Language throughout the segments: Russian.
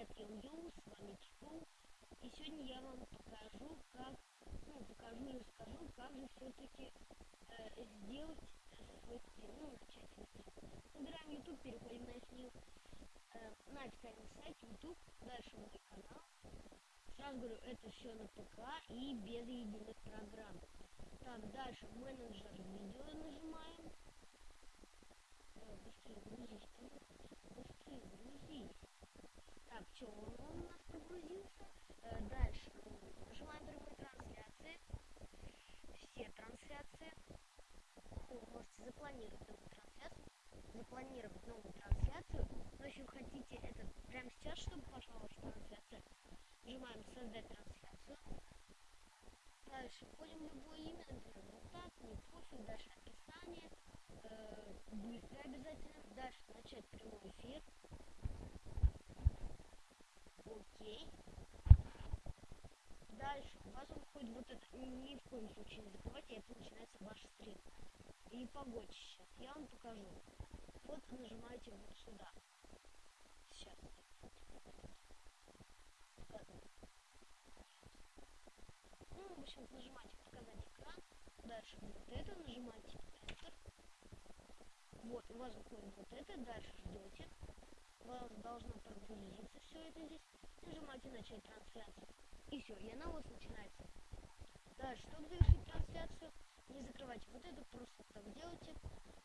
Привет, Ю-Ю, с вами Чку. И сегодня я вам покажу, как, ну, покажу и расскажу, как же все-таки э, сделать свой стрим, ну, начать свой стрим. YouTube, переходим на снил, э, на официальный сайт YouTube, дальше мой канал. Сразу говорю, это все на ПК и без единых программ. Так, дальше менеджер видео нажимаем. Э, быстрее грузись, быстрее грузись. Так, что, он, он у нас прогрузился. Э, дальше нажимаем прямые трансляции. Все трансляции. Вы можете запланировать новую трансляцию. Запланировать новую трансляцию. Если вы хотите это прямо сейчас, чтобы пошла ваша трансляция, нажимаем создать трансляцию. Дальше входим в любое имя, например, вот так, не пофиг, дальше описание, э, быстро обязательно, дальше начать прямой эфир. Окей. Дальше у вас выходит вот это. Ни в коем случае не закрывайте, это начинается ваш стрим. И погодь сейчас. Я вам покажу. Вот нажимаете вот сюда. Сейчас. Ну, в общем, нажимаете показать экран. Дальше вот это, нажимаете Enter. Вот, у вас выходит вот это, дальше ждете. У вас должно прогрузиться все это здесь нажимаете начать трансляцию. И все, и она у вас начинается. Дальше, чтобы завершить трансляцию, вот это, просто так делайте.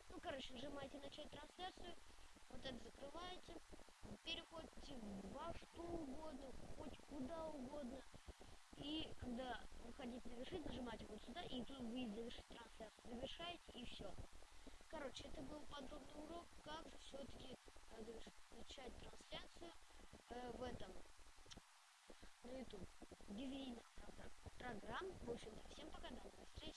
Ну, короче, нажимаете начать трансляцию, вот это закрываете, переходите во что угодно, хоть куда угодно. И когда вы хотите завершить, нажимаете вот сюда, и тут вы завершить трансляцию. Завершаете, и все. Короче, это был подробный урок, как все-таки начать трансляцию э, в этом на YouTube. Без программ. В общем-то, всем пока, до новых встреч.